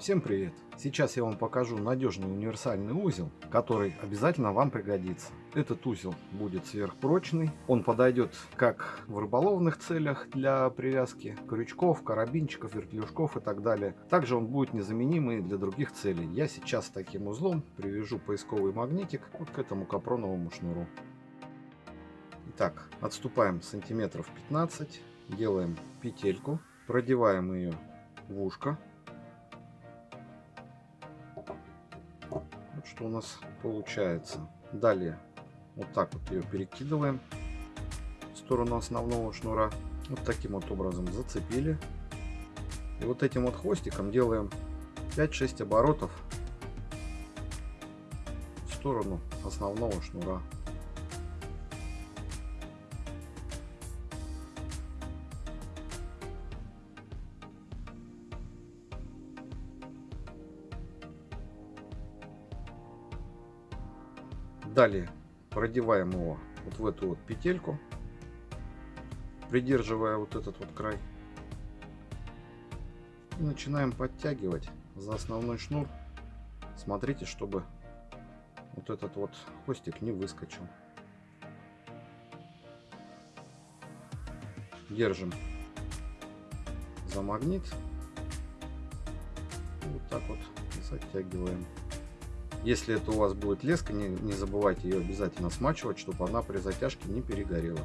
Всем привет! Сейчас я вам покажу надежный универсальный узел, который обязательно вам пригодится. Этот узел будет сверхпрочный, он подойдет как в рыболовных целях для привязки крючков, карабинчиков, вертлюжков и так далее. Также он будет незаменимый для других целей. Я сейчас таким узлом привяжу поисковый магнитик вот к этому капроновому шнуру. Итак, отступаем сантиметров 15, делаем петельку, продеваем ее в ушко Вот что у нас получается. Далее вот так вот ее перекидываем в сторону основного шнура. Вот таким вот образом зацепили. И вот этим вот хвостиком делаем 5-6 оборотов в сторону основного шнура. Далее продеваем его вот в эту вот петельку, придерживая вот этот вот край. И начинаем подтягивать за основной шнур. Смотрите, чтобы вот этот вот хвостик не выскочил. Держим за магнит. Вот так вот затягиваем. Если это у вас будет леска, не, не забывайте ее обязательно смачивать, чтобы она при затяжке не перегорела.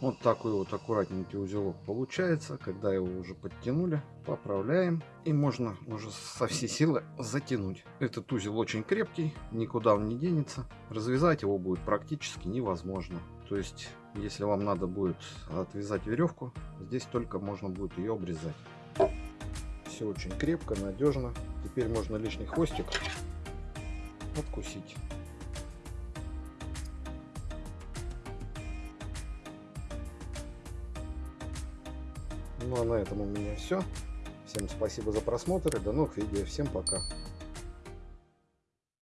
Вот такой вот аккуратненький узелок получается. Когда его уже подтянули, поправляем. И можно уже со всей силы затянуть. Этот узел очень крепкий, никуда он не денется. Развязать его будет практически невозможно. То есть, если вам надо будет отвязать веревку, здесь только можно будет ее обрезать. Все очень крепко, надежно. Теперь можно лишний хвостик откусить. Ну а на этом у меня все. Всем спасибо за просмотр и до новых видео. Всем пока.